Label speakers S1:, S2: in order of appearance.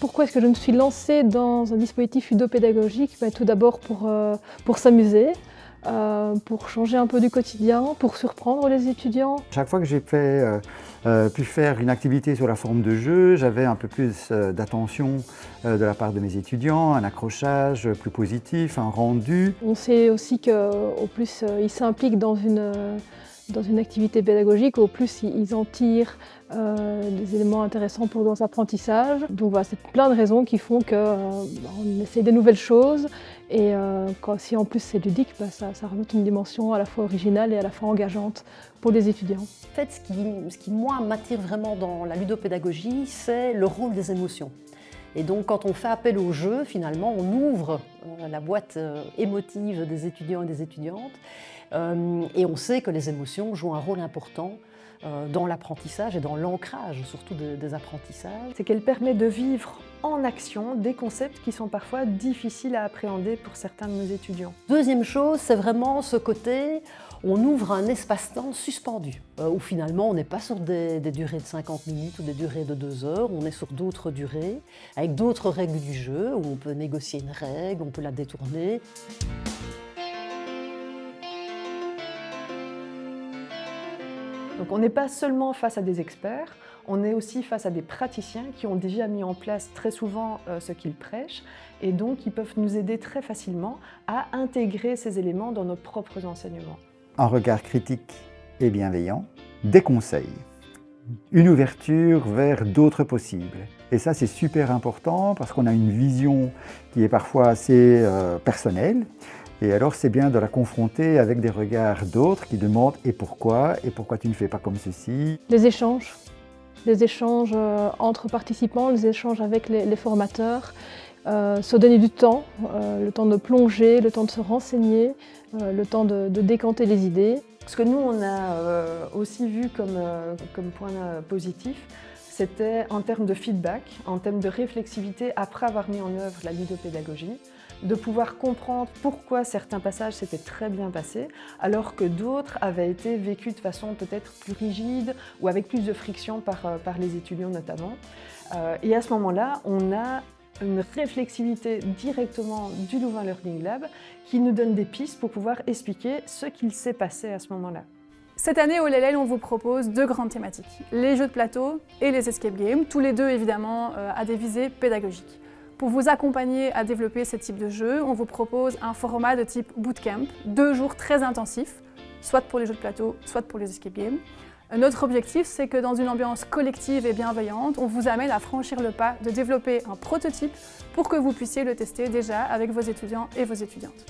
S1: Pourquoi est-ce que je me suis lancée dans un dispositif ludopédagogique ben, Tout d'abord pour, euh, pour s'amuser, euh, pour changer un peu du quotidien, pour surprendre les étudiants.
S2: Chaque fois que j'ai euh, euh, pu faire une activité sur la forme de jeu, j'avais un peu plus d'attention de la part de mes étudiants, un accrochage plus positif, un rendu.
S1: On sait aussi qu'au plus ils s'impliquent dans une dans une activité pédagogique, au plus ils en tirent euh, des éléments intéressants pour leurs apprentissages. Donc voilà, c'est plein de raisons qui font qu'on euh, essaie des nouvelles choses et euh, si en plus c'est ludique, bah, ça, ça rajoute une dimension à la fois originale et à la fois engageante pour les étudiants.
S3: En fait, ce qui, ce qui moi m'attire vraiment dans la ludopédagogie, c'est le rôle des émotions. Et donc quand on fait appel au jeu, finalement, on ouvre la boîte émotive des étudiants et des étudiantes euh, et on sait que les émotions jouent un rôle important euh, dans l'apprentissage et dans l'ancrage surtout des apprentissages.
S4: C'est qu'elle permet de vivre en action des concepts qui sont parfois difficiles à appréhender pour certains de nos étudiants.
S3: Deuxième chose, c'est vraiment ce côté, on ouvre un espace-temps suspendu, euh, où finalement on n'est pas sur des, durées de 50 minutes ou des durées de 2 heures, on est sur d'autres durées, avec d'autres règles du jeu, où on peut négocier une règle, on peut la détourner.
S4: Donc on n'est pas seulement face à des experts, on est aussi face à des praticiens qui ont déjà mis en place très souvent euh, ce qu'ils prêchent et donc ils peuvent nous aider très facilement à intégrer ces éléments dans nos propres enseignements.
S2: Un regard critique et bienveillant, des conseils, une ouverture vers d'autres possibles. Et ça c'est super important parce qu'on a une vision qui est parfois assez euh, personnelle et alors c'est bien de la confronter avec des regards d'autres qui demandent « et pourquoi ?» et « pourquoi tu ne fais pas comme ceci ?»
S1: Les échanges, les échanges euh, entre participants, les échanges avec les, formateurs, euh, se donner du temps, euh, le temps de plonger, le temps de se renseigner, le temps de, décanter les idées.
S4: Ce que nous on a aussi vu comme, comme point positif, c'était en termes de feedback, en termes de réflexivité après avoir mis en œuvre la ludopédagogie, de pouvoir comprendre pourquoi certains passages s'étaient très bien passés, alors que d'autres avaient été vécus de façon peut-être plus rigide ou avec plus de friction par, euh, par les étudiants notamment. Euh, et à ce moment-là, on a une réflexivité directement du Louvain Learning Lab qui nous donne des pistes pour pouvoir expliquer ce qu'il s'est passé à ce moment-là.
S5: Cette année au LLL, on vous propose deux grandes thématiques, les jeux de plateau et les escape games, tous les deux évidemment euh, à des visées pédagogiques. Pour vous accompagner à développer ce type de jeu, on vous propose un format de type bootcamp, deux jours très intensifs, soit pour les jeux de plateau, soit pour les escape games. Notre objectif, c'est que dans une ambiance collective et bienveillante, on vous amène à franchir le pas de développer un prototype pour que vous puissiez le tester déjà avec vos étudiants et vos étudiantes.